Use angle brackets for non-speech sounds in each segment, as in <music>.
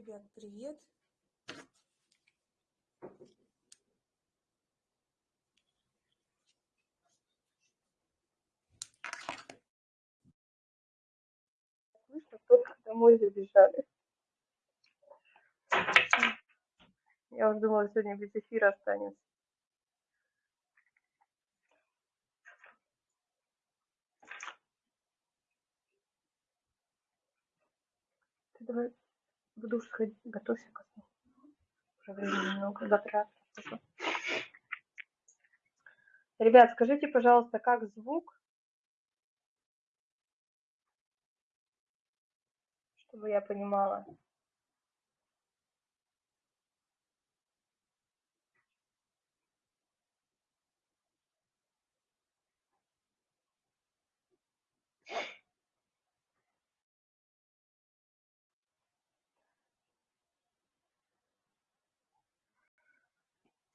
Ребят, привет! Слышно, только домой забежали. Я уже думала, сегодня без эфира останется. Давай в душ сходи, готовься ко сну. Уже времени много, завтра расскажу. Ребят, скажите, пожалуйста, как звук, чтобы я понимала.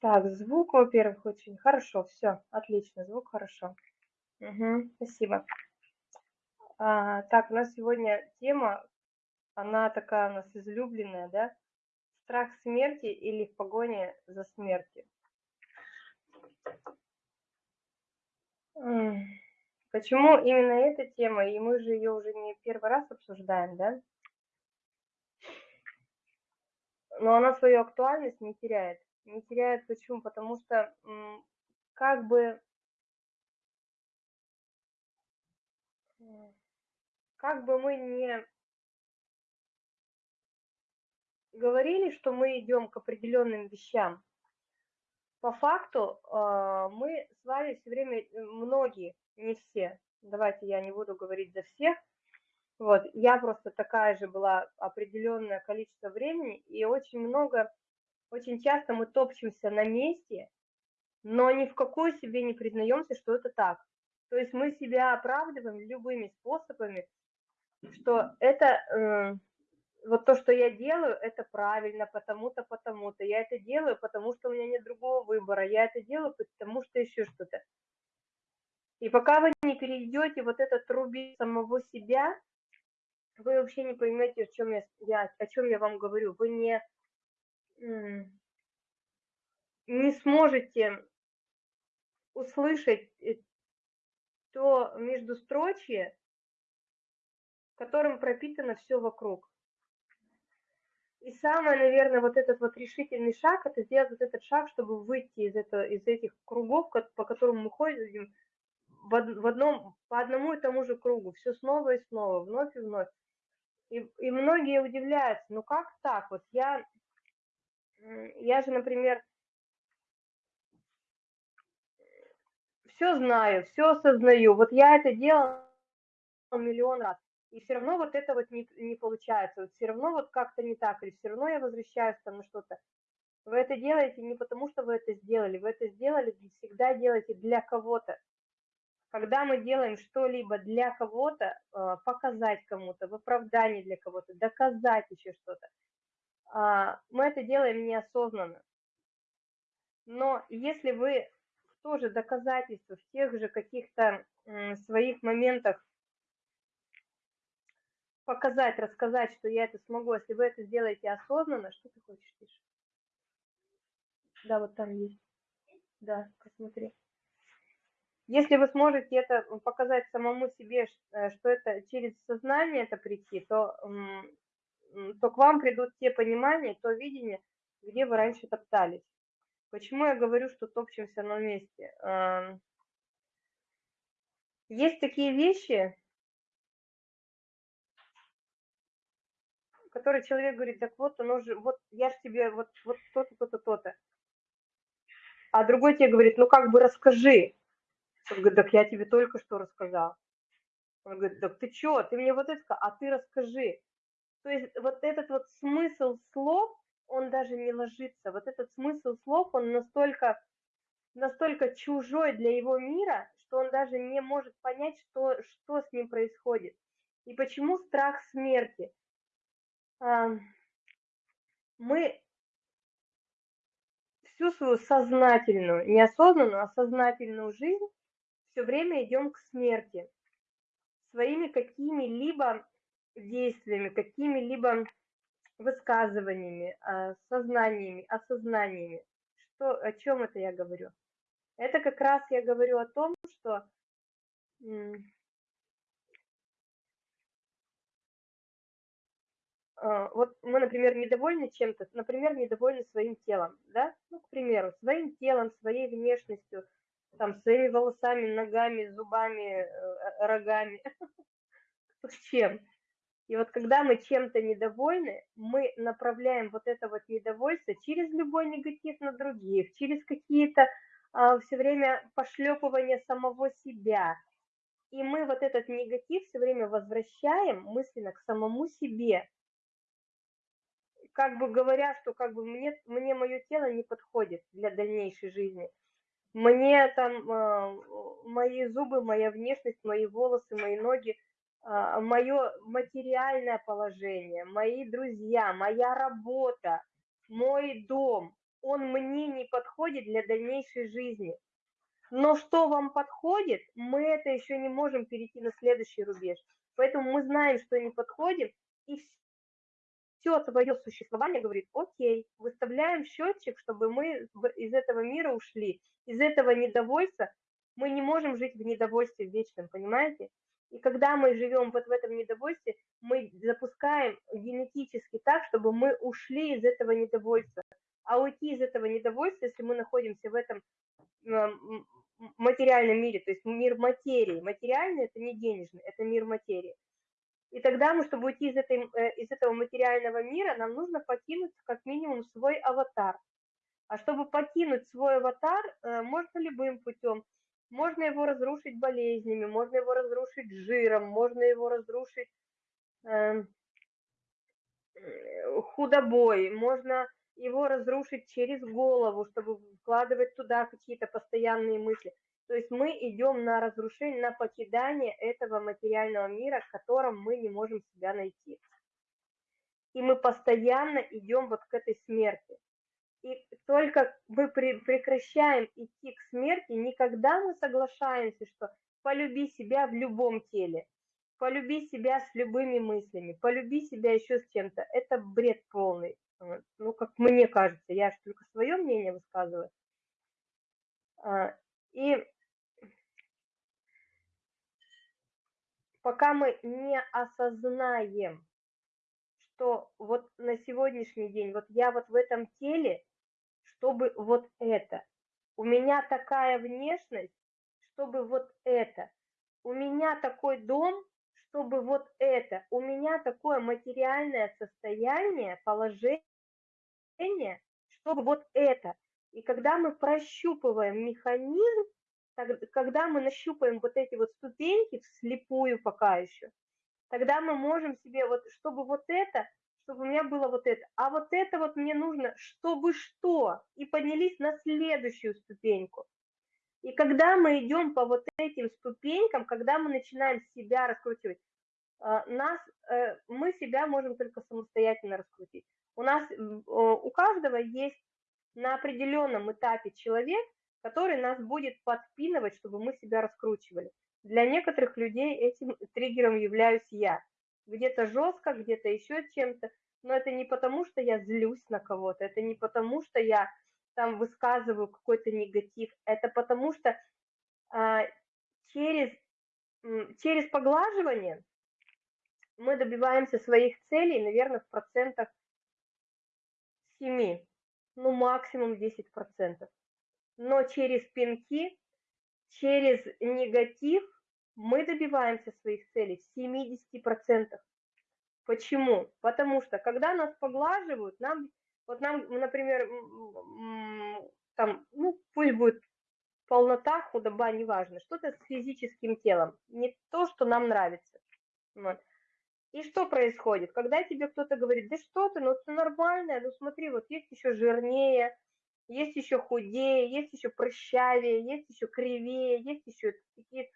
Так, звук, во-первых, очень хорошо. Все, отлично, звук хорошо. Угу, спасибо. А, так, у нас сегодня тема, она такая у нас излюбленная, да? Страх смерти или в погоне за смертью. Почему именно эта тема? И мы же ее уже не первый раз обсуждаем, да? Но она свою актуальность не теряет не теряет. Почему? Потому что как бы как бы мы не говорили, что мы идем к определенным вещам, по факту а, мы с вами все время, э, многие, не все, давайте я не буду говорить за всех, вот, я просто такая же была определенное количество времени, и очень много очень часто мы топчемся на месте, но ни в какую себе не признаемся, что это так. То есть мы себя оправдываем любыми способами, что это э, вот то, что я делаю, это правильно, потому-то, потому-то. Я это делаю, потому что у меня нет другого выбора. Я это делаю, потому что еще что-то. И пока вы не перейдете вот этот рубеж самого себя, вы вообще не поймете, о чем я, я, о чем я вам говорю. Вы не не сможете услышать э, то междустрочье, которым пропитано все вокруг. И самое, наверное, вот этот вот решительный шаг, это сделать вот этот шаг, чтобы выйти из, этого, из этих кругов, по которым мы ходим, в одном, по одному и тому же кругу, все снова и снова, вновь и вновь. И, и многие удивляются, ну как так? Вот я я же, например, все знаю, все осознаю. Вот я это делала миллион раз. И все равно вот это вот не, не получается. Вот все равно вот как-то не так. Или все равно я возвращаюсь там на что-то. Вы это делаете не потому, что вы это сделали. Вы это сделали, всегда делаете для кого-то. Когда мы делаем что-либо для кого-то, а, показать кому-то, в оправдании для кого-то, доказать еще что-то, мы это делаем неосознанно. Но если вы в то же доказательство, в тех же каких-то своих моментах показать, рассказать, что я это смогу, если вы это сделаете осознанно, что ты хочешь, Тиша? Да, вот там есть. Да, посмотри. Если вы сможете это показать самому себе, э, что это через сознание это прийти, то то к вам придут те понимания, то видение, где вы раньше топтались. Почему я говорю, что топчемся на месте? Есть такие вещи, которые человек говорит, так вот, оно же, вот я же тебе вот, вот то-то, то-то, то-то. А другой тебе говорит, ну как бы расскажи. Он говорит, так я тебе только что рассказал. Он говорит, так ты что, ты мне вот это, а ты расскажи. То есть вот этот вот смысл слов, он даже не ложится. Вот этот смысл слов, он настолько, настолько чужой для его мира, что он даже не может понять, что, что с ним происходит. И почему страх смерти? Мы всю свою сознательную, неосознанную, а сознательную жизнь все время идем к смерти своими какими-либо действиями, какими-либо высказываниями, а, сознаниями, осознаниями. Что, о чем это я говорю? Это как раз я говорю о том, что а, вот мы, например, недовольны чем-то, например, недовольны своим телом, да, ну, к примеру, своим телом, своей внешностью, там, своими волосами, ногами, зубами, э, рогами, <laughs> с чем. И вот когда мы чем-то недовольны, мы направляем вот это вот недовольство через любой негатив на других, через какие-то а, все время пошлепывания самого себя. И мы вот этот негатив все время возвращаем мысленно к самому себе. Как бы говоря, что как бы мне, мне мое тело не подходит для дальнейшей жизни. Мне там э, мои зубы, моя внешность, мои волосы, мои ноги – мое материальное положение, мои друзья, моя работа, мой дом, он мне не подходит для дальнейшей жизни. Но что вам подходит, мы это еще не можем перейти на следующий рубеж. Поэтому мы знаем, что не подходит, и все твое существование говорит, окей, выставляем счетчик, чтобы мы из этого мира ушли, из этого недовольства. Мы не можем жить в недовольстве вечном, понимаете? И когда мы живем вот в этом недовольстве, мы запускаем генетически так, чтобы мы ушли из этого недовольства. А уйти из этого недовольства, если мы находимся в этом материальном мире, то есть мир материи. Материальный – это не денежный, это мир материи. И тогда мы, чтобы уйти из, этой, э, из этого материального мира, нам нужно покинуть как минимум свой аватар. А чтобы покинуть свой аватар, э, можно любым путем – можно его разрушить болезнями, можно его разрушить жиром, можно его разрушить эм, э, худобой, можно его разрушить через голову, чтобы вкладывать туда какие-то постоянные мысли. То есть мы идем на разрушение, на покидание этого материального мира, в котором мы не можем себя найти. И мы постоянно идем вот к этой смерти. И только мы прекращаем идти к смерти, никогда мы соглашаемся, что полюби себя в любом теле, полюби себя с любыми мыслями, полюби себя еще с чем-то. Это бред полный. Ну, как мне кажется, я же только свое мнение высказываю. А, и пока мы не осознаем, что вот на сегодняшний день, вот я вот в этом теле, чтобы вот это. У меня такая внешность, чтобы вот это. У меня такой дом, чтобы вот это. У меня такое материальное состояние, положение, чтобы вот это. И когда мы прощупываем механизм, когда мы нащупаем вот эти вот ступеньки вслепую пока еще, тогда мы можем себе вот, чтобы вот это, чтобы у меня было вот это. А вот это вот мне нужно, чтобы что, и поднялись на следующую ступеньку. И когда мы идем по вот этим ступенькам, когда мы начинаем себя раскручивать, а, нас, э, мы себя можем только самостоятельно раскрутить. У нас, у каждого есть на определенном этапе человек, который нас будет подпинывать, чтобы мы себя раскручивали. Для некоторых людей этим триггером являюсь я где-то жестко, где-то еще чем-то, но это не потому, что я злюсь на кого-то, это не потому, что я там высказываю какой-то негатив, это потому что а, через, через поглаживание мы добиваемся своих целей, наверное, в процентах 7, ну максимум 10%. Но через пинки, через негатив мы добиваемся своих целей в 70%. Почему? Потому что, когда нас поглаживают, нам, вот нам, например, там, ну, пусть будет полнота, худоба, неважно, что-то с физическим телом, не то, что нам нравится. Вот. И что происходит? Когда тебе кто-то говорит, да что ты, ну все нормально, ну смотри, вот есть еще жирнее, есть еще худее, есть еще прыщавее, есть еще кривее, есть еще такие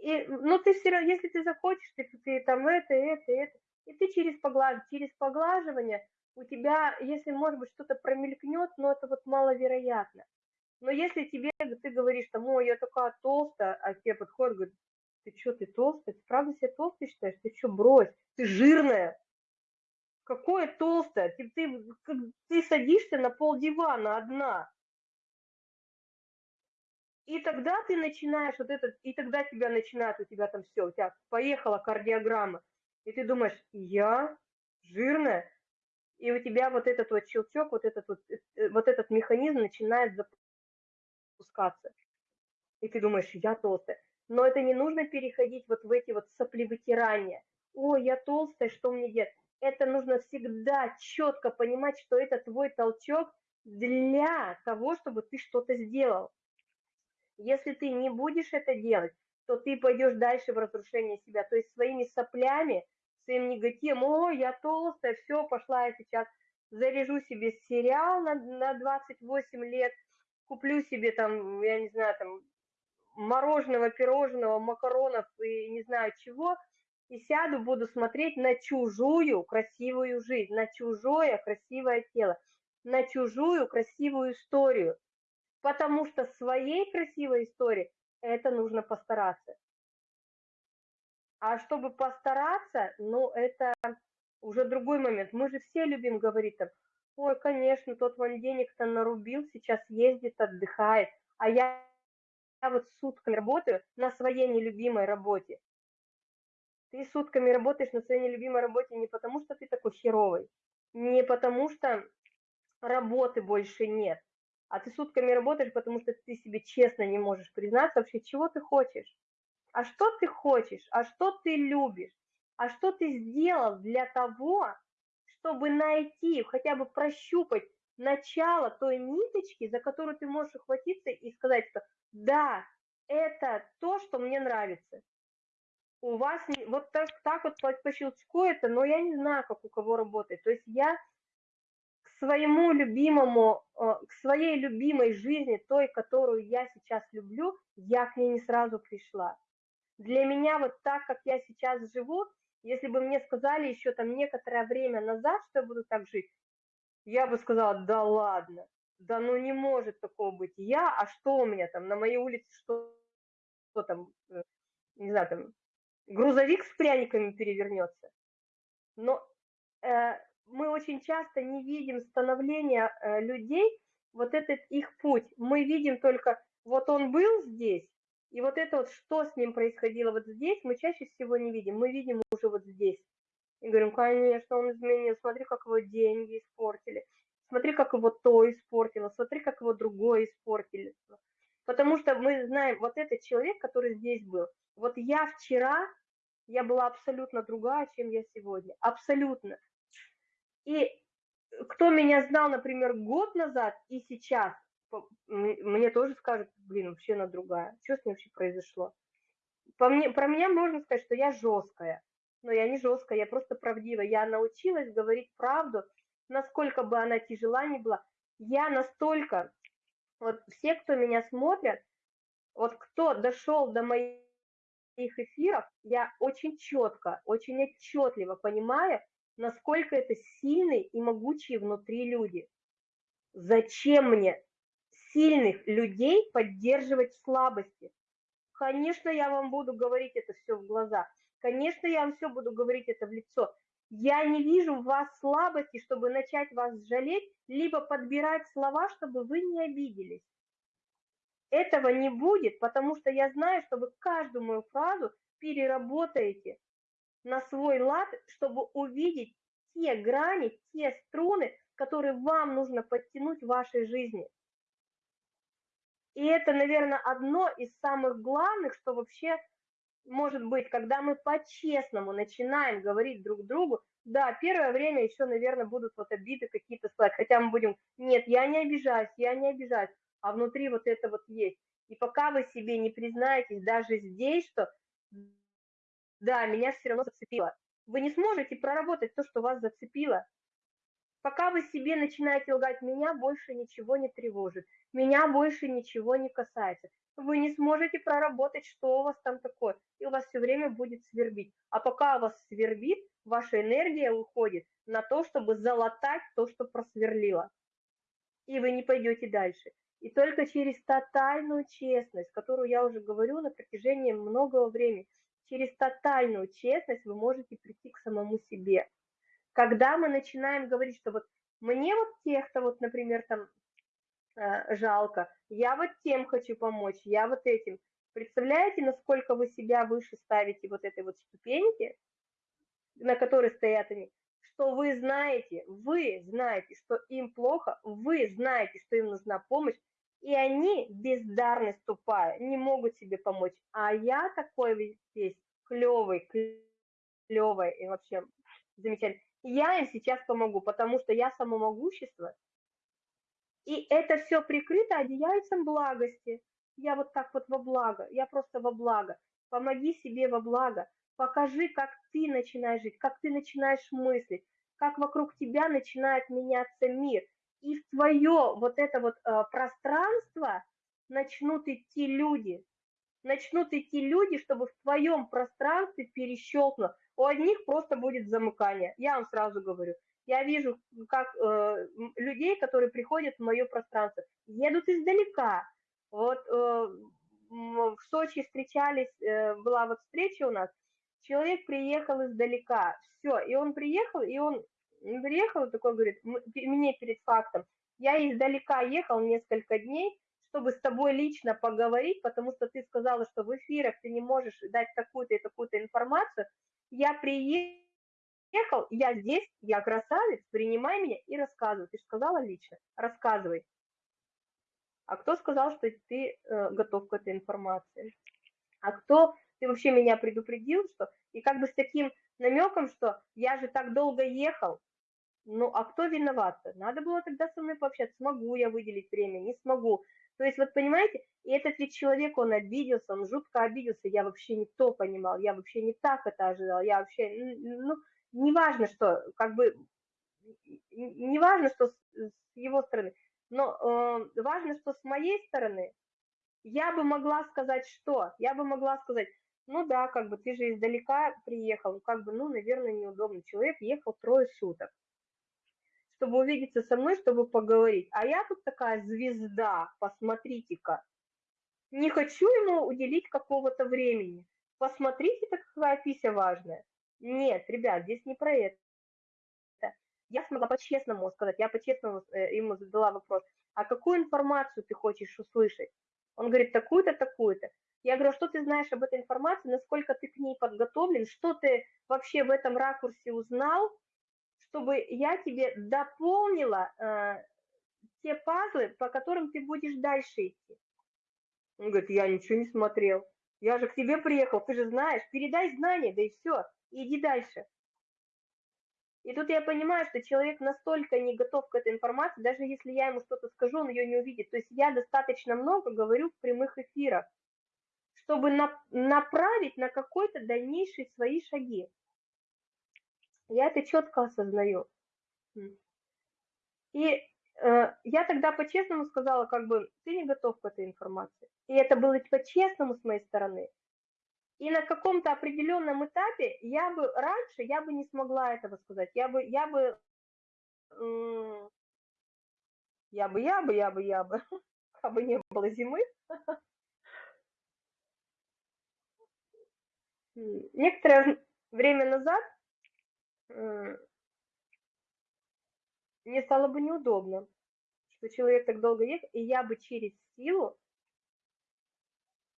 и, ну, ты все равно, если ты захочешь, ты, ты там это, это, это, и ты через, поглаж, через поглаживание у тебя, если, может быть, что-то промелькнет, но это вот маловероятно. Но если тебе, ты говоришь, там, ой, я такая толстая, а тебе подходит, говорит, ты что, ты толстая? Ты правда себя толстой считаешь? Ты что, брось, ты жирная. Какое толстое? Ты, ты, ты садишься на пол дивана одна. И тогда ты начинаешь вот этот, и тогда тебя начинает, у тебя там все, у тебя поехала кардиограмма. И ты думаешь, я жирная, и у тебя вот этот вот щелчок, вот этот вот, э, вот этот механизм начинает запускаться. И ты думаешь, я толстая. Но это не нужно переходить вот в эти вот соплевытирания. О, я толстая, что мне делать? Это нужно всегда четко понимать, что это твой толчок для того, чтобы ты что-то сделал. Если ты не будешь это делать, то ты пойдешь дальше в разрушение себя. То есть своими соплями, своим негативом, о, я толстая, все, пошла я сейчас заряжу себе сериал на, на 28 лет, куплю себе там, я не знаю, там, мороженого, пирожного, макаронов и не знаю чего, и сяду, буду смотреть на чужую красивую жизнь, на чужое красивое тело, на чужую красивую историю. Потому что своей красивой истории это нужно постараться. А чтобы постараться, ну, это уже другой момент. Мы же все любим говорить там, ой, конечно, тот вон денег-то нарубил, сейчас ездит, отдыхает, а я, я вот сутками работаю на своей нелюбимой работе. Ты сутками работаешь на своей нелюбимой работе не потому, что ты такой херовый, не потому, что работы больше нет, а ты сутками работаешь, потому что ты себе честно не можешь признаться вообще, чего ты хочешь а что ты хочешь, а что ты любишь, а что ты сделал для того, чтобы найти, хотя бы прощупать начало той ниточки, за которую ты можешь ухватиться и сказать, что да, это то, что мне нравится. У вас вот так, так вот по, по щелчку это, но я не знаю, как у кого работает. То есть я своему любимому, э, к своей любимой жизни, той, которую я сейчас люблю, я к ней не сразу пришла для меня вот так, как я сейчас живу, если бы мне сказали еще там некоторое время назад, что я буду так жить, я бы сказала, да ладно, да ну не может такого быть. Я, а что у меня там, на моей улице что, что там, э, не знаю, там, грузовик с пряниками перевернется. Но э, мы очень часто не видим становления э, людей, вот этот их путь. Мы видим только, вот он был здесь, и вот это вот, что с ним происходило вот здесь, мы чаще всего не видим. Мы видим уже вот здесь. И говорим, конечно, он изменил, смотри, как его деньги испортили, смотри, как его то испортило, смотри, как его другое испортили. Потому что мы знаем, вот этот человек, который здесь был, вот я вчера, я была абсолютно другая, чем я сегодня. Абсолютно. И кто меня знал, например, год назад и сейчас, мне тоже скажут, блин, вообще она другая. Что с ней вообще произошло? По мне, про меня можно сказать, что я жесткая. Но я не жесткая, я просто правдива. Я научилась говорить правду, насколько бы она тяжела ни была. Я настолько, вот все, кто меня смотрят, вот кто дошел до моих эфиров, я очень четко, очень отчетливо понимаю, насколько это сильные и могучие внутри люди. Зачем мне сильных людей поддерживать слабости. Конечно, я вам буду говорить это все в глаза. Конечно, я вам все буду говорить это в лицо. Я не вижу в вас слабости, чтобы начать вас жалеть, либо подбирать слова, чтобы вы не обиделись. Этого не будет, потому что я знаю, что вы каждую мою фразу переработаете на свой лад, чтобы увидеть те грани, те струны, которые вам нужно подтянуть в вашей жизни. И это, наверное, одно из самых главных, что вообще может быть, когда мы по-честному начинаем говорить друг другу, да, первое время еще, наверное, будут вот обиды какие-то слать, хотя мы будем, нет, я не обижаюсь, я не обижаюсь, а внутри вот это вот есть. И пока вы себе не признаетесь даже здесь, что да, меня все равно зацепило, вы не сможете проработать то, что вас зацепило. Пока вы себе начинаете лгать, меня больше ничего не тревожит, меня больше ничего не касается. Вы не сможете проработать, что у вас там такое, и у вас все время будет свербить. А пока у вас свербит, ваша энергия уходит на то, чтобы залатать то, что просверлило. И вы не пойдете дальше. И только через тотальную честность, которую я уже говорю на протяжении многого времени, через тотальную честность вы можете прийти к самому себе. Когда мы начинаем говорить, что вот мне вот тех-то вот, например, там э, жалко, я вот тем хочу помочь, я вот этим. Представляете, насколько вы себя выше ставите вот этой вот ступеньки, на которой стоят они, что вы знаете, вы знаете, что им плохо, вы знаете, что им нужна помощь, и они, бездарность тупая, не могут себе помочь. А я такой весь клевый, клевый и вообще замечательный. Я им сейчас помогу, потому что я самомогущество. И это все прикрыто одеяльцем благости. Я вот так вот во благо, я просто во благо. Помоги себе во благо. Покажи, как ты начинаешь жить, как ты начинаешь мыслить, как вокруг тебя начинает меняться мир – и в твое вот это вот э, пространство начнут идти люди, начнут идти люди, чтобы в твоем пространстве перещелкнуло. У одних просто будет замыкание, я вам сразу говорю. Я вижу, как э, людей, которые приходят в мое пространство, едут издалека. Вот э, в Сочи встречались, э, была вот встреча у нас, человек приехал издалека, все, и он приехал, и он приехал такой, говорит, мне перед фактом, я издалека ехал несколько дней, чтобы с тобой лично поговорить, потому что ты сказала, что в эфирах ты не можешь дать такую-то и такую-то информацию. Я приехал, я здесь, я красавец, принимай меня и рассказывай. Ты же сказала лично, рассказывай. А кто сказал, что ты э, готов к этой информации? А кто, ты вообще меня предупредил, что... И как бы с таким намеком, что я же так долго ехал, ну, а кто виноват-то? Надо было тогда со мной пообщаться, смогу я выделить время, не смогу. То есть, вот понимаете, и этот ведь человек, он обиделся, он жутко обиделся, я вообще не то понимал, я вообще не так это ожидал, я вообще, ну, не важно, что, как бы, не важно, что с, его стороны, но э, важно, что с моей стороны я бы могла сказать что? Я бы могла сказать, ну да, как бы ты же издалека приехал, как бы, ну, наверное, неудобно. Человек ехал трое суток чтобы увидеться со мной, чтобы поговорить. А я тут такая звезда, посмотрите-ка. Не хочу ему уделить какого-то времени. Посмотрите, какая пися важная. Нет, ребят, здесь не про это. Я смогла по-честному сказать, я по-честному э, ему задала вопрос, а какую информацию ты хочешь услышать? Он говорит, такую-то, такую-то. Я говорю, «А что ты знаешь об этой информации, насколько ты к ней подготовлен, что ты вообще в этом ракурсе узнал, чтобы я тебе дополнила э, те пазлы, по которым ты будешь дальше идти. Он говорит, я ничего не смотрел. Я же к тебе приехал, ты же знаешь, передай знания, да и все, иди дальше. И тут я понимаю, что человек настолько не готов к этой информации, даже если я ему что-то скажу, он ее не увидит. То есть я достаточно много говорю в прямых эфирах, чтобы на, направить на какой-то дальнейшие свои шаги. Я это четко осознаю. И э, я тогда по-честному сказала, как бы, ты не готов к этой информации. И это было по-честному с моей стороны. И на каком-то определенном этапе я бы раньше, я бы не смогла этого сказать. Я бы, я бы, я бы, я бы, я бы, я бы, как <laughs> бы не было зимы. <laughs> Некоторое время назад мне стало бы неудобно, что человек так долго ехал, и я бы через силу,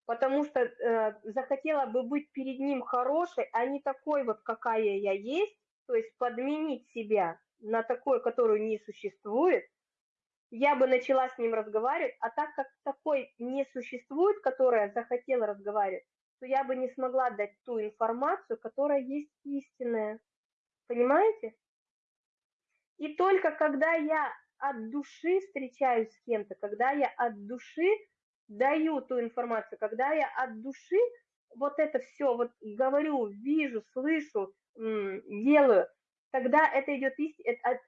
потому что э, захотела бы быть перед ним хорошей, а не такой вот, какая я есть, то есть подменить себя на такой, которую не существует, я бы начала с ним разговаривать, а так как такой не существует, которая захотела разговаривать, то я бы не смогла дать ту информацию, которая есть истинная. Понимаете? И только когда я от души встречаюсь с кем-то, когда я от души даю ту информацию, когда я от души вот это все вот говорю, вижу, слышу, делаю, тогда это идет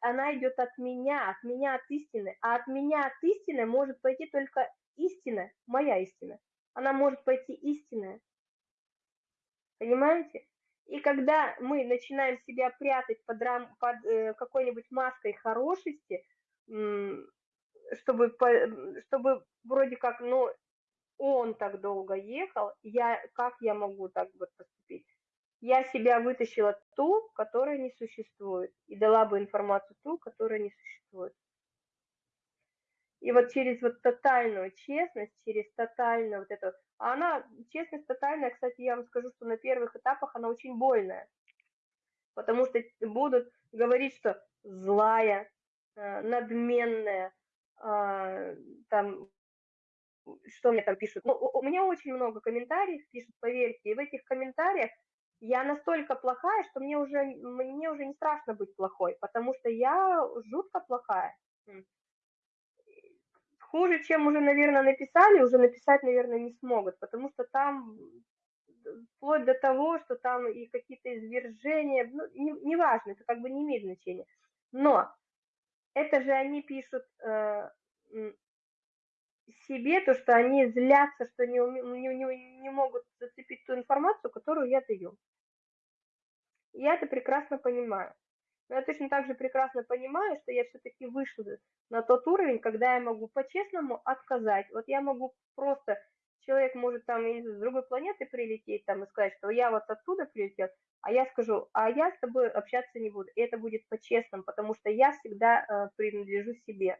она идет от меня, от меня от истины, а от меня от истины может пойти только истина, моя истина. Она может пойти истинная. Понимаете? И когда мы начинаем себя прятать под, рам, под э, какой-нибудь маской хорошести, чтобы, чтобы вроде как, ну, он так долго ехал, я, как я могу так вот поступить? я себя вытащила ту, которая не существует, и дала бы информацию ту, которая не существует. И вот через вот тотальную честность, через тотальную вот эту... А она, честность тотальная, кстати, я вам скажу, что на первых этапах она очень больная. Потому что будут говорить, что злая, э, надменная, а, там, что мне там пишут. Ну, у меня очень много комментариев пишут, поверьте, и в этих комментариях я настолько плохая, что мне уже, мне уже не страшно быть плохой, потому что я жутко плохая. Хуже, чем уже, наверное, написали, уже написать, наверное, не смогут, потому что там вплоть до того, что там и какие-то извержения, ну, неважно, не это как бы не имеет значения. Но это же они пишут э, себе то, что они злятся, что не, не, не, не могут зацепить ту информацию, которую я даю. Я это прекрасно понимаю. Но я точно так же прекрасно понимаю, что я все-таки вышла на тот уровень, когда я могу по-честному отказать. Вот я могу просто, человек может там из другой планеты прилететь там и сказать, что я вот оттуда прилетел, а я скажу, а я с тобой общаться не буду. И это будет по-честному, потому что я всегда э, принадлежу себе.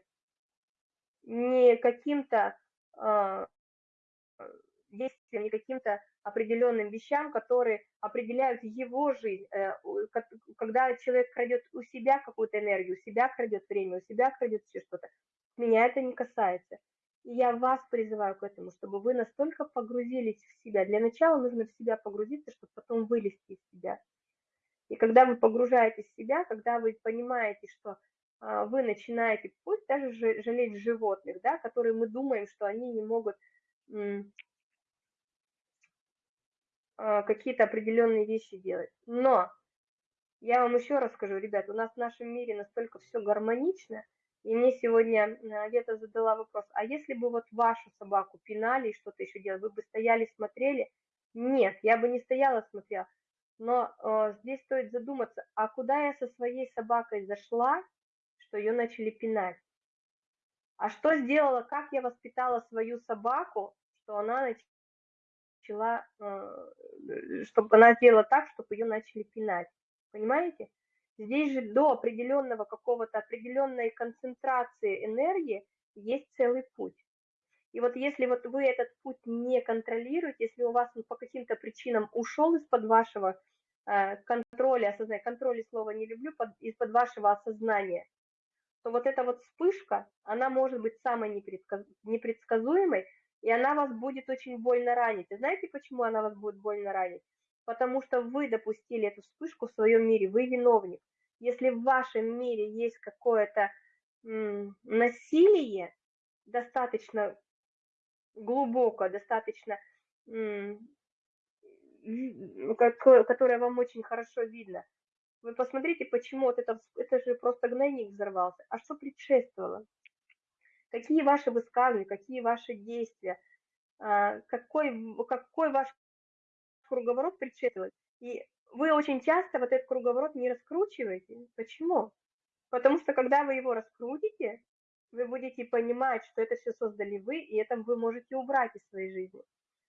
Не каким-то э, действиям, не каким-то определенным вещам, которые определяют его жизнь. Э, когда человек крадет у себя какую-то энергию, у себя крадет время, у себя крадет все что-то, меня это не касается. И я вас призываю к этому, чтобы вы настолько погрузились в себя. Для начала нужно в себя погрузиться, чтобы потом вылезти из себя. И когда вы погружаетесь в себя, когда вы понимаете, что а, вы начинаете, пусть даже жалеть животных, да, которые мы думаем, что они не могут какие-то определенные вещи делать. Но я вам еще раз скажу, ребят, у нас в нашем мире настолько все гармонично, и мне сегодня Вета задала вопрос, а если бы вот вашу собаку пинали и что-то еще делали, вы бы стояли, смотрели? Нет, я бы не стояла, смотрела. Но э, здесь стоит задуматься, а куда я со своей собакой зашла, что ее начали пинать? А что сделала, как я воспитала свою собаку, что она начала начала, э, чтобы она сделала так, чтобы ее начали пинать. Понимаете? Здесь же до определенного какого-то определенной концентрации энергии есть целый путь. И вот если вот вы этот путь не контролируете, если у вас он по каким-то причинам ушел из-под вашего э, контроля, осознания, контроля слова не люблю, под, из-под вашего осознания, то вот эта вот вспышка, она может быть самой непредсказ... непредсказуемой, и она вас будет очень больно ранить. И знаете, почему она вас будет больно ранить? Потому что вы допустили эту вспышку в своем мире, вы виновник. Если в вашем мире есть какое-то насилие, достаточно глубоко, достаточно, которое вам очень хорошо видно, вы посмотрите, почему вот это, это же просто гнойник взорвался. А что предшествовало? Какие ваши высказывания, какие ваши действия, а, какой, какой ваш круговорот предшествует. И вы очень часто вот этот круговорот не раскручиваете. Почему? Потому что когда вы его раскрутите, вы будете понимать, что это все создали вы, и это вы можете убрать из своей жизни.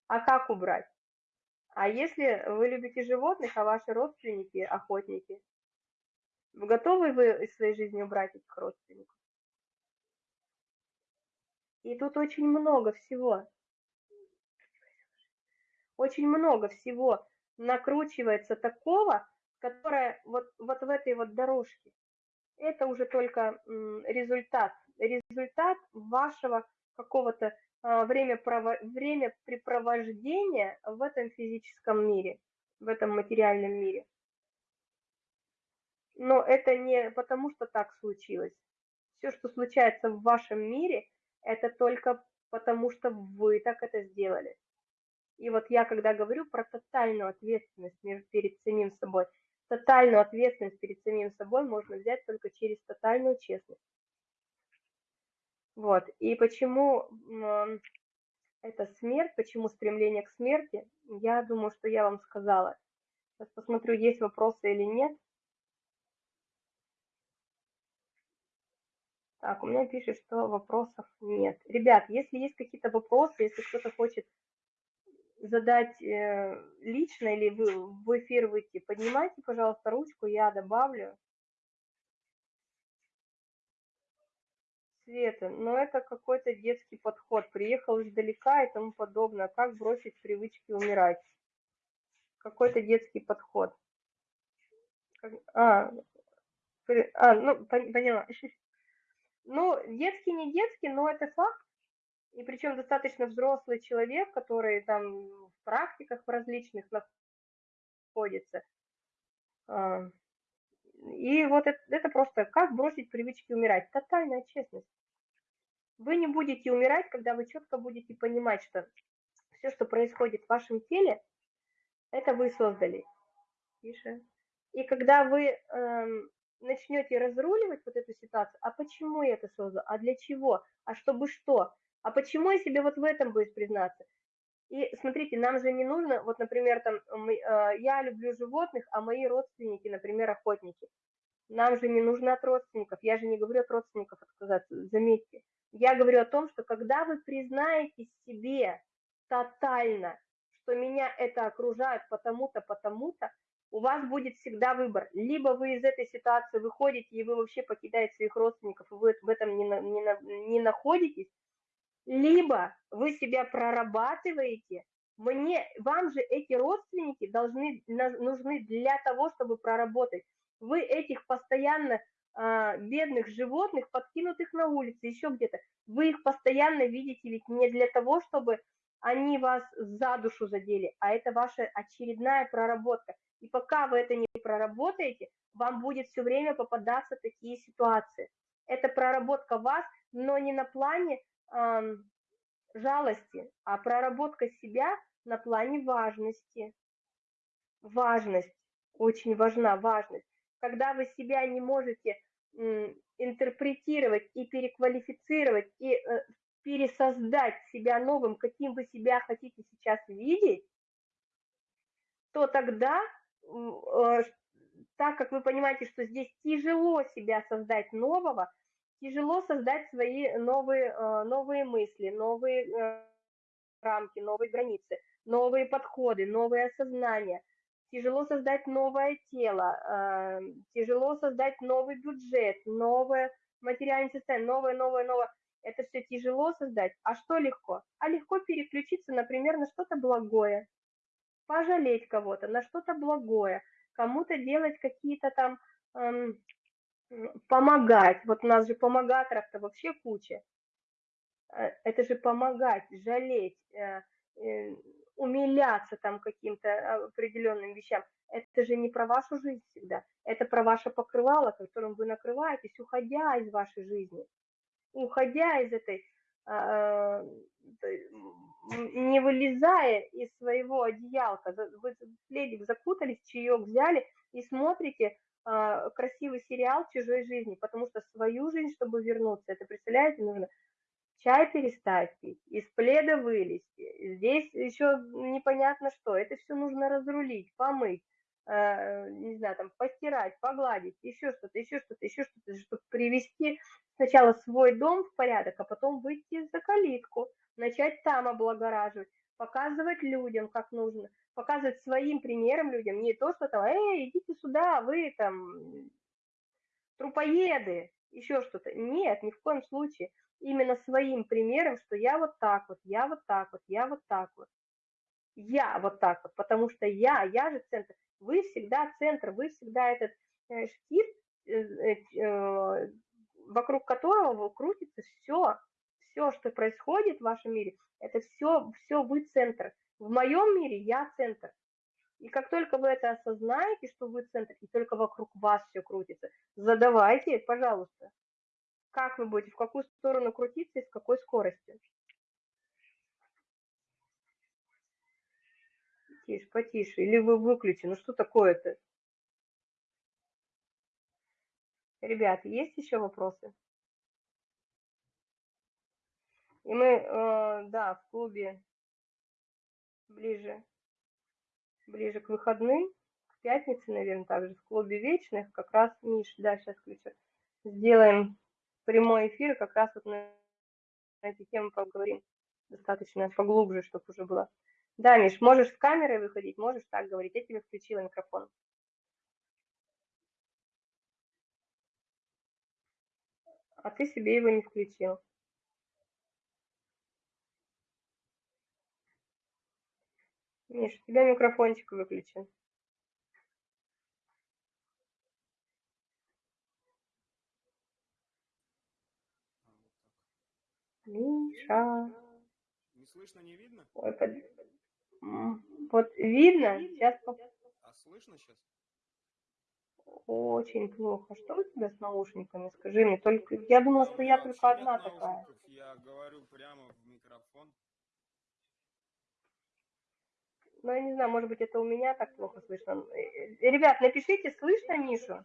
А как убрать? А если вы любите животных, а ваши родственники охотники, готовы вы из своей жизни убрать этих родственников? И тут очень много всего. Очень много всего накручивается такого, которое вот, вот в этой вот дорожке. Это уже только результат. Результат вашего какого-то а, время, времяпрепровождения в этом физическом мире, в этом материальном мире. Но это не потому, что так случилось. Все, что случается в вашем мире, это только потому, что вы так это сделали. И вот я, когда говорю про тотальную ответственность перед самим собой, тотальную ответственность перед самим собой можно взять только через тотальную честность. Вот. И почему это смерть, почему стремление к смерти, я думаю, что я вам сказала. Сейчас посмотрю, есть вопросы или нет. Так, у меня пишет, что вопросов нет. Ребят, если есть какие-то вопросы, если кто-то хочет задать э, лично или вы в эфир выйти, поднимайте, пожалуйста, ручку, я добавлю. Света, но это какой-то детский подход. Приехал издалека и тому подобное. Как бросить привычки умирать? Какой-то детский подход. А, а ну, поняла. <laughs> Ну, детский, не детский, но это факт. И причем достаточно взрослый человек, который там в практиках в различных находится. А, и вот это, это просто как бросить привычки умирать. Тотальная честность. Вы не будете умирать, когда вы четко будете понимать, что все, что происходит в вашем теле, это вы создали. Тише. И когда вы эм, начнете разруливать вот эту ситуацию, а почему я это создал, а для чего, а чтобы что, а почему я себе вот в этом боюсь признаться? И смотрите, нам же не нужно, вот, например, там, э, я люблю животных, а мои родственники, например, охотники. Нам же не нужно от родственников, я же не говорю от родственников отказаться, заметьте. Я говорю о том, что когда вы признаете себе тотально, что меня это окружает потому-то, потому-то, у вас будет всегда выбор. Либо вы из этой ситуации выходите, и вы вообще покидаете своих родственников, и вы в этом не, не, не находитесь, либо вы себя прорабатываете, мне, вам же эти родственники должны, нужны для того, чтобы проработать. Вы этих постоянно а, бедных животных, подкинутых на улице, еще где-то, вы их постоянно видите ведь не для того, чтобы они вас за душу задели, а это ваша очередная проработка. И пока вы это не проработаете, вам будет все время попадаться такие ситуации. Это проработка вас, но не на плане э, жалости, а проработка себя на плане важности. Важность, очень важна важность. Когда вы себя не можете интерпретировать и переквалифицировать, и э, пересоздать себя новым, каким вы себя хотите сейчас видеть, то тогда Э, так как вы понимаете, что здесь тяжело себя создать нового, тяжело создать свои новые, э, новые мысли, новые э, рамки, новые границы, новые подходы, новые осознания. Тяжело создать новое тело, тяжело создать новый бюджет, новое материальное состояние, новое, новое, новое. Это все тяжело создать. А что легко? А легко переключиться, например, на что-то благое, пожалеть кого-то, на что-то благое, кому-то делать какие-то там, эм, помогать. Вот у нас же помогаторов-то вообще куча. Э, это же помогать, жалеть, э, э, умиляться там каким-то определенным вещам. Это же не про вашу жизнь всегда. Это про ваше покрывало, которым вы накрываетесь, уходя из вашей жизни. Уходя из этой а, не вылезая из своего одеялка, вы пледик закутались, чаек взяли и смотрите а, красивый сериал чужой жизни, потому что свою жизнь, чтобы вернуться, это, представляете, нужно чай перестать пить, из пледа вылезти, здесь еще непонятно что, это все нужно разрулить, помыть, не знаю, там, постирать, погладить, еще что-то, еще что-то, еще что-то, чтобы привести сначала свой дом в порядок, а потом выйти за калитку, начать там облагораживать, показывать людям, как нужно, показывать своим примером людям, не то, что там, эй, идите сюда, вы там трупоеды, еще что-то. Нет, ни в коем случае. Именно своим примером, что я вот так вот, я вот так вот, я вот так вот. Я вот так вот, потому что я, я же центр. Вы всегда центр, вы всегда этот э, штифт, э, э, вокруг которого крутится все, все, что происходит в вашем мире, это все, все вы центр. В моем мире я центр. И как только вы это осознаете, что вы центр, и только вокруг вас все крутится, задавайте, пожалуйста, как вы будете, в какую сторону крутиться и с какой скоростью. Тише, потише. Или вы выключи. Ну что такое-то? Ребят, есть еще вопросы? И мы, э, да, в клубе ближе, ближе к выходным, к пятнице, наверное, также в клубе вечных, как раз, Миш, да, сейчас включу, сделаем прямой эфир, как раз вот на, на эти темы поговорим достаточно поглубже, чтобы уже было Да, Миш, можешь с камерой выходить, можешь так говорить. Я тебе включила микрофон. А ты себе его не включил. Миш, у тебя микрофончик выключен. Миша. Не слышно, не видно? Ой, под... Вот видно, сейчас... А слышно сейчас? Очень плохо. Что у тебя с наушниками? Скажи мне. Только я думала, что я только одна такая. Я говорю прямо в микрофон. Ну, я не знаю, может быть, это у меня так плохо слышно. Э, э, ребят, напишите, слышно Мишу?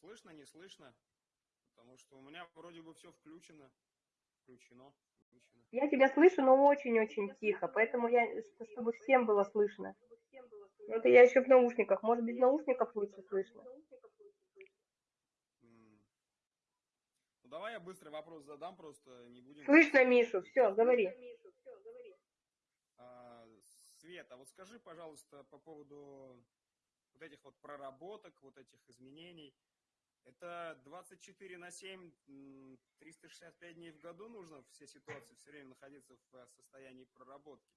Слышно, не слышно? Потому что у меня вроде бы все включено. Включено. Я тебя слышу, но очень-очень тихо, поэтому я, чтобы всем было слышно. Это я еще в наушниках. Может, без наушников лучше слышно? Ну, давай я быстрый вопрос задам, просто не будем... Слышно, Мишу, все, говори. А, Света, вот скажи, пожалуйста, по поводу вот этих вот проработок, вот этих изменений. Это 24 на 7, 365 дней в году нужно все ситуации все время находиться в э, состоянии проработки?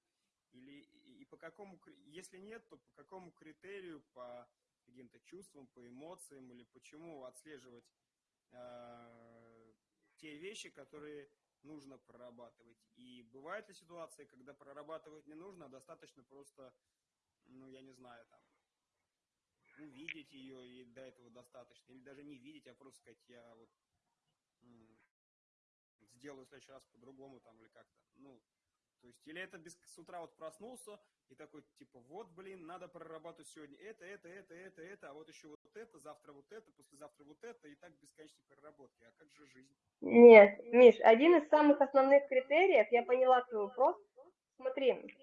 Или и по какому, если нет, то по какому критерию, по каким-то чувствам, по эмоциям, или почему отслеживать э, те вещи, которые нужно прорабатывать? И бывают ли ситуации, когда прорабатывать не нужно, а достаточно просто, ну, я не знаю, там, увидеть ее, и до этого достаточно, или даже не видеть, а просто сказать, я вот сделаю в следующий раз по-другому там или как-то. Ну, то есть, или это без, с утра вот проснулся и такой, типа, вот, блин, надо прорабатывать сегодня это, это, это, это, это, а вот еще вот это, завтра вот это, послезавтра вот это, и так бесконечной проработки. А как же жизнь? Нет, Миш, один из самых основных критериев, я поняла твой вопрос. Смотри,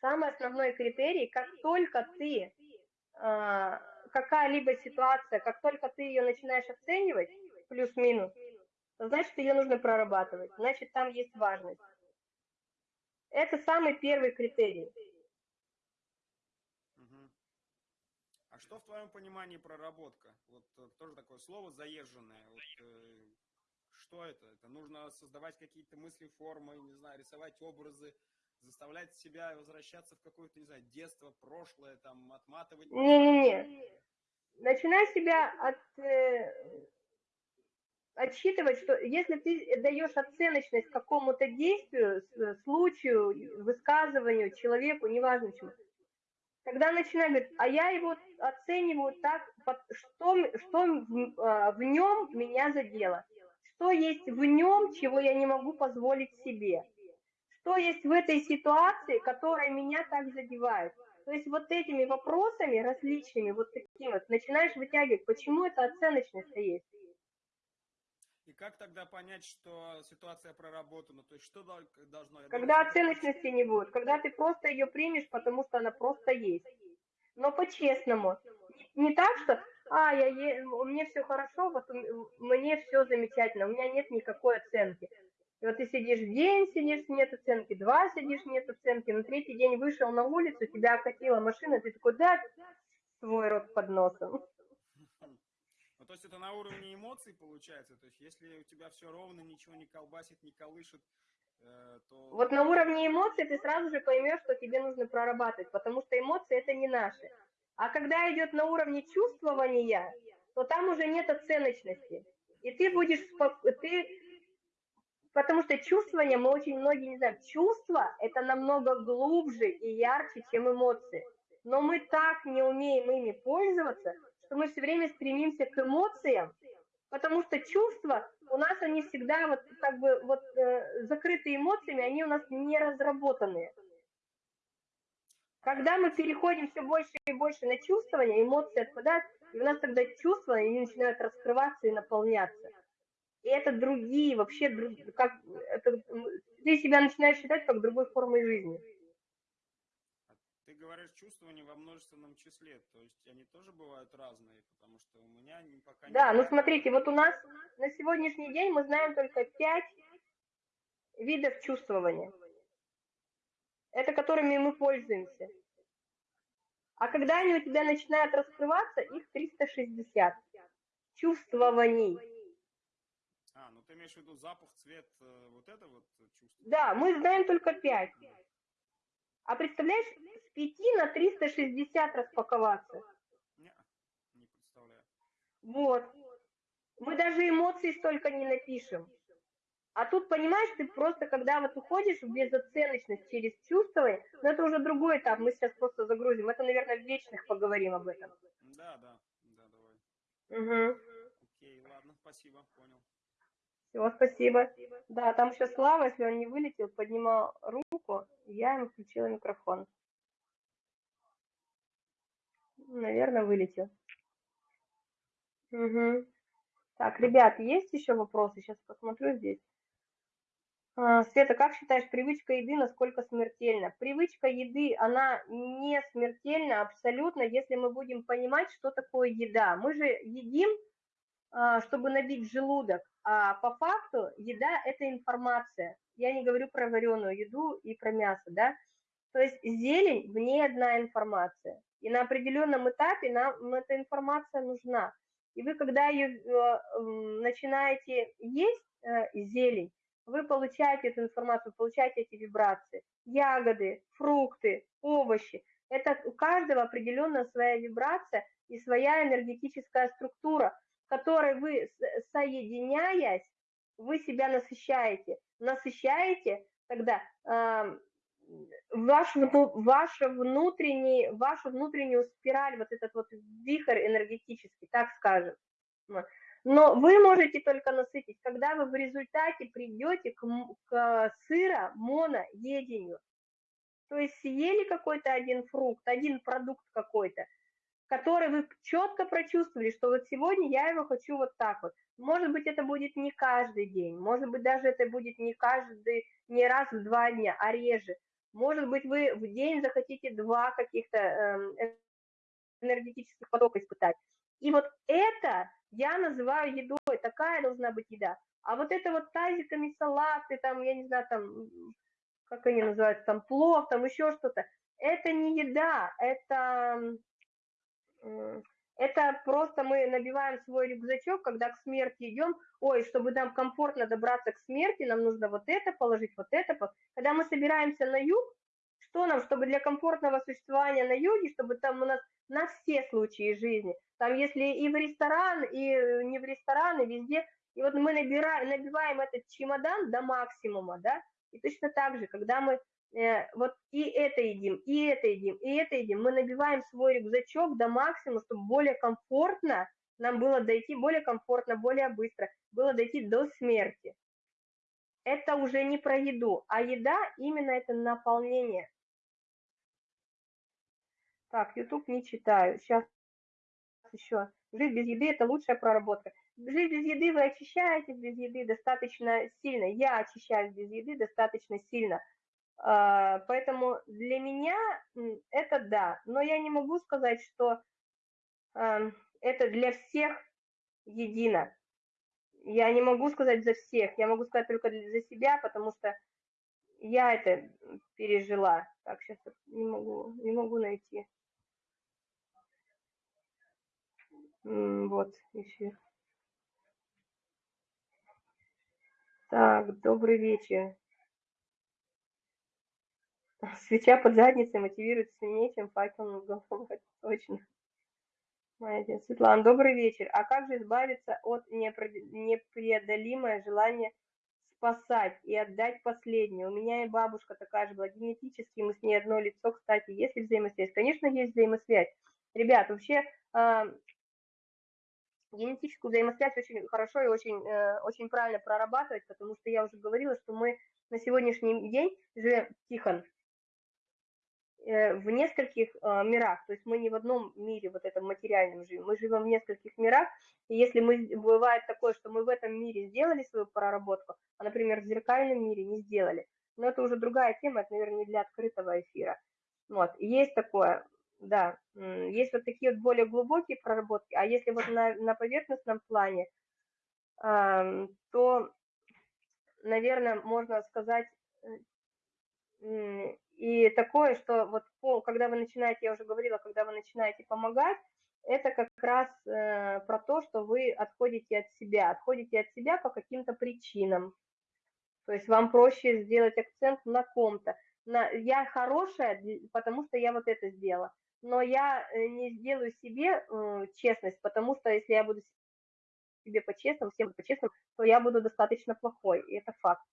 самый основной критерий, как только ты какая-либо ситуация, как только ты ее начинаешь оценивать, плюс-минус, значит, ее нужно прорабатывать, значит, там есть важность. Это самый первый критерий. А что в твоем понимании проработка? Вот э, тоже такое слово заезженное. Вот, э, что это? Это нужно создавать какие-то мысли, формы, не знаю, рисовать образы, заставлять себя возвращаться в какое-то, не знаю, детство, прошлое, там, отматывать. Не-не-не. Начинай себя от, э, отсчитывать, что если ты даешь оценочность какому-то действию, случаю, высказыванию, человеку, неважно чему, тогда начинай говорить, а я его оцениваю так, что, что а, в нем меня задело, что есть в нем, чего я не могу позволить себе что есть в этой ситуации, которая меня так задевает. То есть вот этими вопросами различными, вот такими вот, начинаешь вытягивать, почему это оценочность есть. И как тогда понять, что ситуация проработана? То есть что должно... Когда оценочности не будет, когда ты просто ее примешь, потому что она просто есть. Но по-честному. Не так, что, а, я е... меня все хорошо, вот мне все замечательно, у меня нет никакой оценки. И вот ты сидишь день, сидишь, нет оценки, два сидишь, нет оценки, на третий день вышел на улицу, тебя окатила машина, ты такой, да, свой рот под носом. Ну, то есть это на уровне эмоций получается? То есть если у тебя все ровно, ничего не колбасит, не колышет, э, то... Вот на уровне эмоций ты сразу же поймешь, что тебе нужно прорабатывать, потому что эмоции это не наши. А когда идет на уровне чувствования, то там уже нет оценочности. И ты будешь, ты Потому что чувствование, мы очень многие не знаем, чувства – это намного глубже и ярче, чем эмоции. Но мы так не умеем ими пользоваться, что мы все время стремимся к эмоциям, потому что чувства у нас они всегда вот как бы вот э, закрыты эмоциями, они у нас не разработанные. Когда мы переходим все больше и больше на чувствование, эмоции отпадают, и у нас тогда чувства они начинают раскрываться и наполняться и это другие, вообще, как, это, ты себя начинаешь считать как другой формой жизни. Ты говоришь чувствование во множественном числе, то есть они тоже бывают разные, потому что у меня пока Да, ну смотрите, вот у нас на сегодняшний день мы знаем только пять видов чувствования. Это которыми мы пользуемся. А когда они у тебя начинают раскрываться, их 360 чувствований. Имеешь в виду запах, цвет, э, вот это вот чувство? Да, мы знаем только 5. А представляешь, с 5 на 360 распаковаться? Не, не представляю. Вот. Мы даже эмоций столько не напишем. А тут, понимаешь, ты просто, когда вот уходишь в безоценочность через чувствование, но это уже другой этап, мы сейчас просто загрузим. Это, наверное, в вечных поговорим об этом. Да, да, да, давай. Угу. Окей, ладно, спасибо, понял. Все, спасибо. Да, там еще Слава, если он не вылетел, поднимал руку, я ему включила микрофон. Наверное, вылетел. Угу. Так, ребят, есть еще вопросы? Сейчас посмотрю здесь. А, Света, как считаешь, привычка еды насколько смертельна? Привычка еды, она не смертельна абсолютно, если мы будем понимать, что такое еда. Мы же едим, чтобы набить желудок, а по факту еда – это информация. Я не говорю про вареную еду и про мясо, да? То есть зелень – в ней одна информация. И на определенном этапе нам эта информация нужна. И вы, когда ее э, начинаете есть, э, зелень, вы получаете эту информацию, получаете эти вибрации. Ягоды, фрукты, овощи. Это у каждого определенная своя вибрация и своя энергетическая структура, которой вы, соединяясь, вы себя насыщаете. Насыщаете тогда э, ваш, вашу, внутренний, вашу внутреннюю спираль, вот этот вот вихрь энергетический, так скажем. Но вы можете только насытить, когда вы в результате придете к, к сыро моноедению. То есть съели какой-то один фрукт, один продукт какой-то, который вы четко прочувствовали, что вот сегодня я его хочу вот так вот. Может быть, это будет не каждый день, может быть, даже это будет не каждый, не раз в два дня, а реже. Может быть, вы в день захотите два каких-то эм, энергетических потока испытать. И вот это я называю едой, такая должна быть еда. А вот это вот тазиками салаты, там, я не знаю, там, как они называются, там, плов, там, еще что-то, это не еда, это, это просто мы набиваем свой рюкзачок, когда к смерти идем, ой, чтобы нам комфортно добраться к смерти, нам нужно вот это положить, вот это. Когда мы собираемся на юг, что нам, чтобы для комфортного существования на юге, чтобы там у нас на все случаи жизни. Там если и в ресторан, и э, не в ресторан, и везде. И вот мы набираем, набиваем этот чемодан до максимума, да, и точно так же, когда мы вот и это едим, и это едим, и это едим, мы набиваем свой рюкзачок до максимума, чтобы более комфортно нам было дойти, более комфортно, более быстро, было дойти до смерти. Это уже не про еду, а еда именно это наполнение. Так, YouTube не читаю. Сейчас еще. Жить без еды – это лучшая проработка. Жить без еды вы очищаетесь без еды достаточно сильно. Я очищаюсь без еды достаточно сильно. А, поэтому для меня это да. Но я не могу сказать, что это для всех едино. Я не могу сказать за всех. Я могу сказать только за себя, потому что я это пережила. Так, сейчас не могу, не могу найти. Вот, эфир. Так, добрый вечер. Свеча под задницей мотивирует сильнее, чем факел над головой. <laughs> Точно. Моя Светлана, добрый вечер. А как же избавиться от непреодолимое желания спасать и отдать последнее? У меня и бабушка такая же была, генетически мы с ней одно лицо. Кстати, есть ли взаимосвязь? Конечно, есть взаимосвязь. Ребят, вообще а, генетическую взаимосвязь очень хорошо и очень, э, очень правильно прорабатывать, потому что я уже говорила, что мы на сегодняшний день живем, Тихон, в нескольких э, мирах, то есть мы не в одном мире, вот этом материальном живем, мы живем в нескольких мирах, и если мы, бывает такое, что мы в этом мире сделали свою проработку, а, например, в зеркальном мире не сделали, но это уже другая тема, это, наверное, не для открытого эфира. Вот, есть такое, да, есть вот такие вот более глубокие проработки, а если вот на, на поверхностном плане, то наверное, можно сказать и такое, что вот когда вы начинаете, я уже говорила, когда вы начинаете помогать, это как раз э, про то, что вы отходите от себя, отходите от себя по каким-то причинам. То есть вам проще сделать акцент на ком-то. На, я хорошая, потому что я вот это сделала. Но я э, не сделаю себе э, честность, потому что если я буду себе по-честному, всем по-честному, то я буду достаточно плохой, и это факт.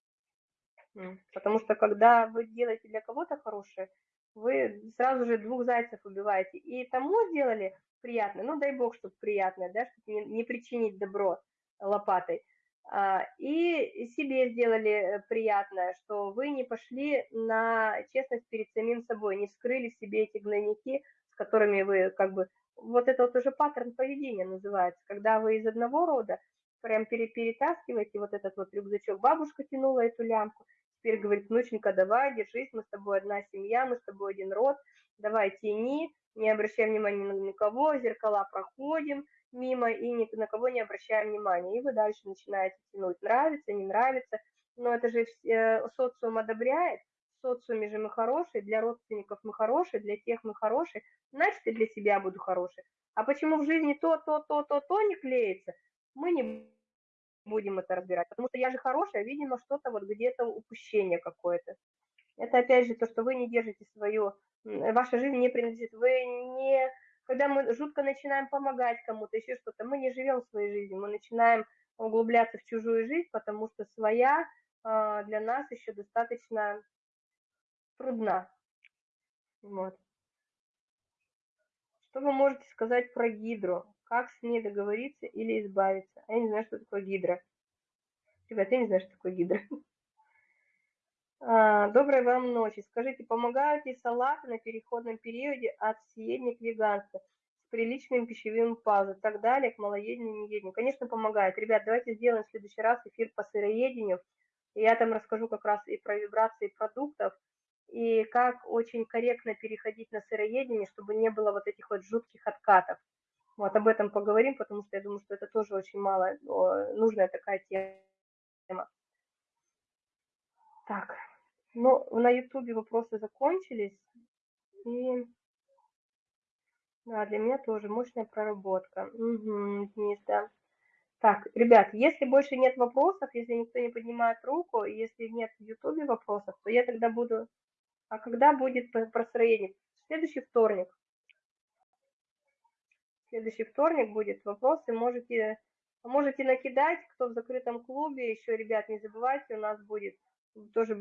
Потому что когда вы делаете для кого-то хорошее, вы сразу же двух зайцев убиваете. И тому сделали приятно, ну дай бог, чтобы приятное, да, чтобы не, не причинить добро лопатой. А, и себе сделали э, приятное, что вы не пошли на честность перед самим собой, не вскрыли себе эти гнойники, с которыми вы как бы... Вот это вот уже паттерн поведения называется, когда вы из одного рода прям перетаскиваете вот этот вот рюкзачок. Бабушка тянула эту лямку, теперь говорит, внученька, давай, держись, мы с тобой одна семья, мы с тобой один род, давай тяни, не обращаем внимания на никого, зеркала проходим мимо и ни на кого не обращаем внимания. И вы дальше начинаете тянуть, нравится, не нравится. Но это же э, социум одобряет, в социуме же мы хорошие, для родственников мы хорошие, для тех мы хорошие, значит и для себя буду хороший. А почему в жизни то, то, то, то, то не клеится, мы не будем это разбирать. Потому что я же хорошая, видимо, что-то вот где-то упущение какое-то. Это опять же то, что вы не держите свое ваша жизнь не принадлежит. Вы не, когда мы жутко начинаем помогать кому-то, еще что-то, мы не живем своей жизнью, мы начинаем углубляться в чужую жизнь, потому что своя а, для нас еще достаточно трудна. Вот. Что вы можете сказать про гидру? Как с ней договориться или избавиться? Я не знаю, что такое гидра. Ребят, я не знаю, что такое гидра. <laughs> А, доброй вам ночи. Скажите, помогают ли салаты на переходном периоде от съедения к веганству с приличным пищевым паузой и так далее, к малоедению, неедению? Конечно, помогает. Ребят, давайте сделаем в следующий раз эфир по сыроедению. Я там расскажу как раз и про вибрации продуктов, и как очень корректно переходить на сыроедение, чтобы не было вот этих вот жутких откатов. Вот об этом поговорим, потому что я думаю, что это тоже очень мало нужная такая тема. Так. Ну, на Ютубе вопросы закончились. И да, для меня тоже мощная проработка. Угу, Денис, да. Так, ребят, если больше нет вопросов, если никто не поднимает руку, если нет в Ютубе вопросов, то я тогда буду... А когда будет простроение? Следующий вторник. Следующий вторник будет вопросы. Можете, можете накидать, кто в закрытом клубе. Еще, ребят, не забывайте, у нас будет тоже,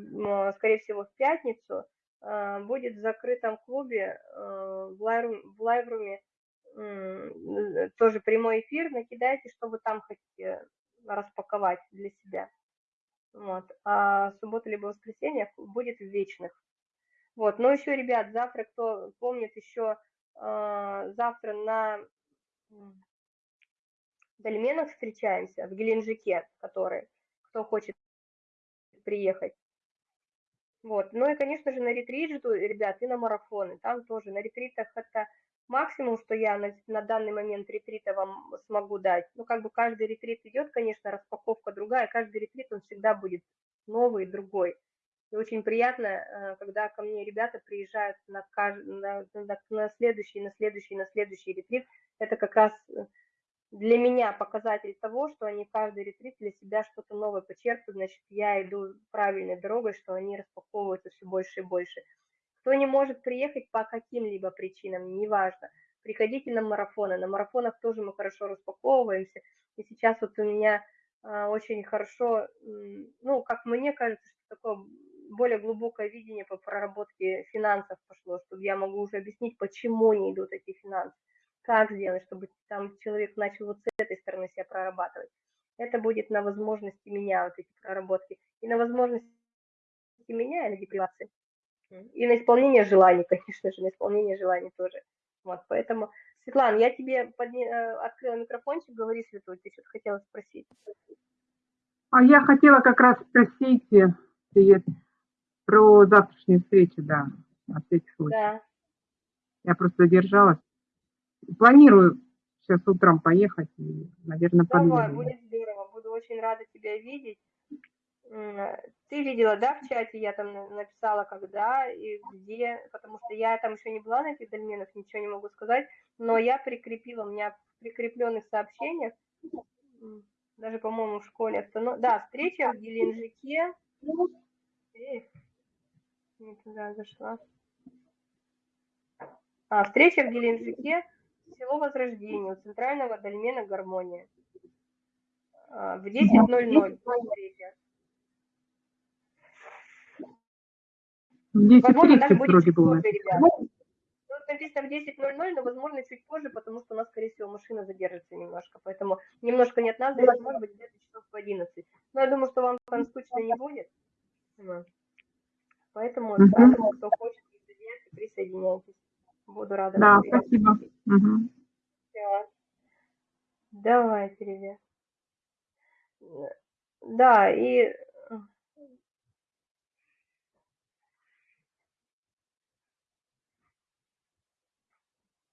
скорее всего, в пятницу, а, будет в закрытом клубе а, в лайвруме тоже прямой эфир. Накидайте, что вы там хотите распаковать для себя. Вот. А суббота либо воскресенье будет в вечных. Вот. Но еще, ребят, завтра, кто помнит, еще завтра на Дольменах встречаемся, в Геленджике, который, кто хочет приехать. Вот. Ну и, конечно же, на ретрит жду, ребят, и на марафоны. Там тоже на ретритах это максимум, что я на, на данный момент ретрита вам смогу дать. Ну, как бы каждый ретрит идет, конечно, распаковка другая. Каждый ретрит, он всегда будет новый, другой. И очень приятно, э, когда ко мне ребята приезжают на, на, на, следующий, на следующий, на следующий ретрит. Это как раз э, для меня показатель того, что они каждый ретрит для себя что-то новое почерпывают, значит, я иду правильной дорогой, что они распаковываются все больше и больше. Кто не может приехать по каким-либо причинам, неважно, приходите на марафоны. На марафонах тоже мы хорошо распаковываемся. И сейчас вот у меня а, очень хорошо, ну, как мне кажется, что такое более глубокое видение по проработке финансов пошло, чтобы я могу уже объяснить, почему не идут эти финансы как сделать, чтобы там человек начал вот с этой стороны себя прорабатывать. Это будет на возможности меня, вот эти проработки, и на возможности меня, и на депривации. И на исполнение желаний, <laughs> конечно же, на исполнение желаний тоже. Вот, поэтому, Светлана, я тебе подня... Э, открыла микрофончик, говори, Светлана, ты что-то хотела спросить. А я хотела как раз спросить, э, привет, про завтрашнюю встречу, да, на всякий случай. Да. Я просто задержалась. Планирую сейчас утром поехать и, наверное, Давай, подъеду. будет здорово. Буду очень рада тебя видеть. Ты видела, да, в чате я там написала, когда и где, потому что я там еще не была на этих дольменах, ничего не могу сказать, но я прикрепила, у меня в прикрепленных сообщениях, даже, по-моему, в школе, да, встреча в Геленджике, Эх, не туда зашла. А, встреча в Геленджике, село Возрождение, у центрального дольмена «Гармония». А, в 10.00 встреча. Возможно, даже будет чуть позже, ребята. Тут написано в 10.00, но, возможно, чуть позже, потому что у нас, скорее всего, машина задержится немножко. Поэтому немножко нет нас, может быть, где-то часов в 11. Но я думаю, что вам там скучно не будет. Поэтому, угу. да, кто хочет присоединяться, присоединяйтесь. Буду рада. Да, спасибо. Угу. Все. Давайте, ребят. Да, и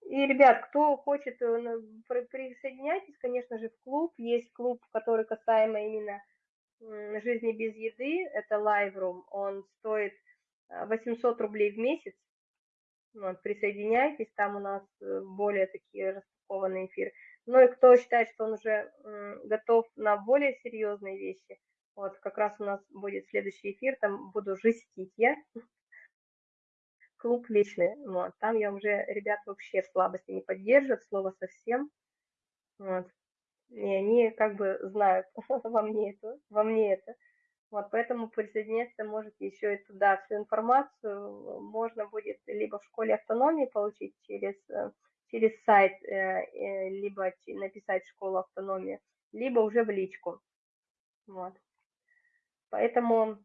И, ребят, кто хочет, э, присоединяйтесь, конечно же, в клуб. Есть клуб, который касаемо именно жизни без еды. Это Live Room. Он стоит 800 рублей в месяц. Вот, присоединяйтесь, там у нас э, более такие распакованные эфиры. Ну и кто считает, что он уже готов на более серьезные вещи, вот как раз у нас будет следующий эфир, там буду жестить я. <laughs> Клуб личный, вот, там я уже ребят вообще слабости не поддерживают, слово совсем. Вот. И они как бы знают <laughs> во мне это, во мне это. Вот, поэтому присоединяться можете еще и туда. Всю информацию можно будет либо в школе автономии получить через, э, через сайт, э, э, либо написать школу автономии, либо уже в личку. Вот. Поэтому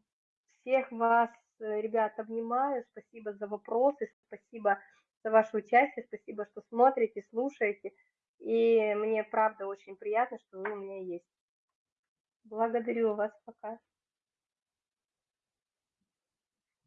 всех вас, ребят, обнимаю. Спасибо за вопросы, спасибо за ваше участие, спасибо, что смотрите, слушаете. И мне правда очень приятно, что вы у меня есть. Благодарю вас пока.